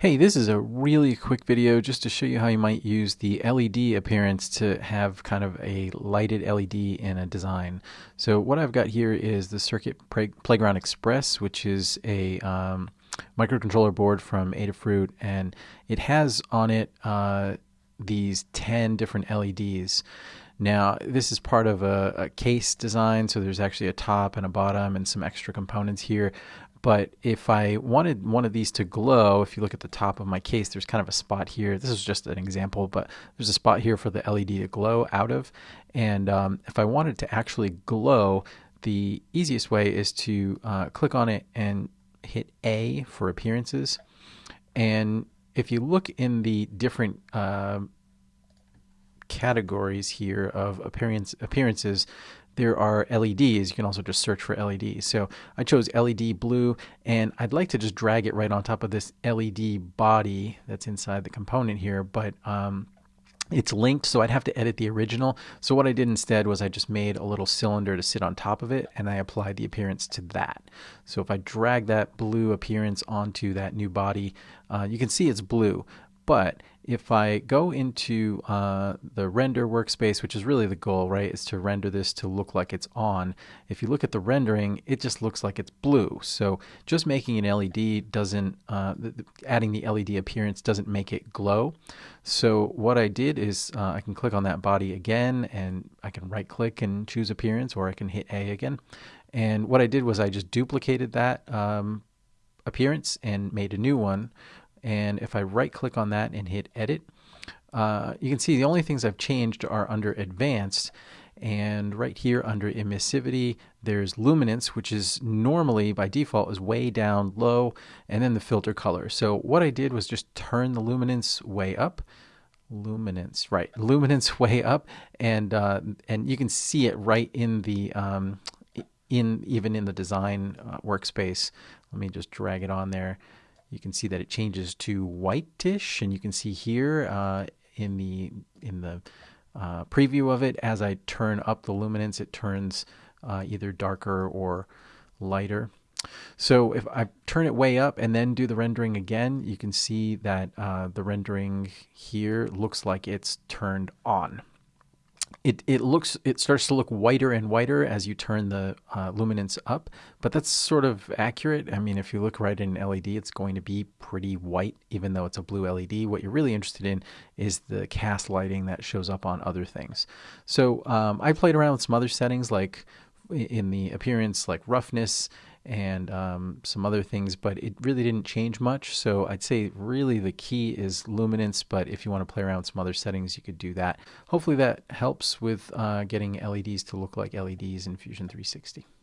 Hey, this is a really quick video just to show you how you might use the LED appearance to have kind of a lighted LED in a design. So what I've got here is the Circuit Playground Express, which is a um, microcontroller board from Adafruit, and it has on it uh, these 10 different LEDs. Now, this is part of a, a, case design, so there's actually a top and a bottom and some extra components here. But if I wanted one of these to glow, if you look at the top of my case, there's kind of a spot here. This is just an example, but there's a spot here for the LED to glow out of. And um, if I wanted to actually glow, the easiest way is to uh, click on it and hit A for appearances. And if you look in the different uh, categories here of appearance appearances, there are LEDs. You can also just search for LEDs. So I chose LED blue, and I'd like to just drag it right on top of this LED body that's inside the component here, but um, it's linked, so I'd have to edit the original. So what I did instead was I just made a little cylinder to sit on top of it, and I applied the appearance to that. So if I drag that blue appearance onto that new body, uh, you can see it's blue. But if I go into uh, the render workspace, which is really the goal, right, is to render this to look like it's on. If you look at the rendering, it just looks like it's blue. So just making an LED doesn't, uh, adding the LED appearance doesn't make it glow. So what I did is uh, I can click on that body again and I can right click and choose appearance or I can hit A again. And what I did was I just duplicated that um, appearance and made a new one and if I right click on that and hit edit, uh, you can see the only things I've changed are under advanced. And right here under emissivity, there's luminance, which is normally by default is way down low, and then the filter color. So what I did was just turn the luminance way up. Luminance, right? Luminance way up, and uh, and you can see it right in the um, in even in the design uh, workspace. Let me just drag it on there you can see that it changes to whitish, and you can see here uh, in the in the uh, preview of it, as I turn up the luminance, it turns uh, either darker or lighter. So if I turn it way up and then do the rendering again, you can see that uh, the rendering here looks like it's turned on it, it looks it starts to look whiter and whiter as you turn the uh, luminance up but that's sort of accurate. I mean if you look right in an led it's going to be pretty white even though it's a blue led what you're really interested in is the cast lighting that shows up on other things. So um, i played around with some other settings like in the appearance like roughness and um, some other things, but it really didn't change much. So I'd say really the key is luminance, but if you want to play around with some other settings, you could do that. Hopefully that helps with uh, getting LEDs to look like LEDs in Fusion 360.